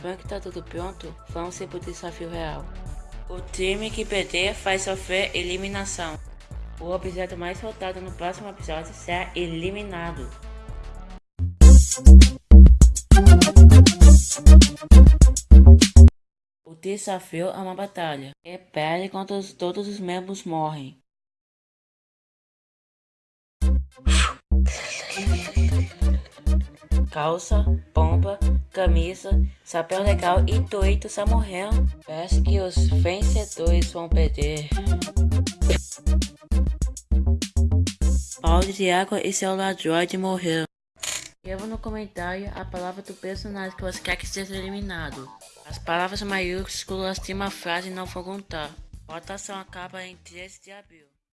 Sabendo que tá tudo pronto, vamos ser pro desafio real. O time que perder faz sofrer eliminação. O objeto mais votado no próximo episódio será eliminado. O desafio é uma batalha. É pele quando todos os membros morrem. Calça, pompa, camisa, chapéu legal e está morrendo. Parece que os vencedores vão perder. Paulo de água e seu ladroide morreram. Escreva no comentário a palavra do personagem que você quer que seja eliminado. As palavras maiúsculas de uma frase não vão contar. Votação acaba em 13 de abril.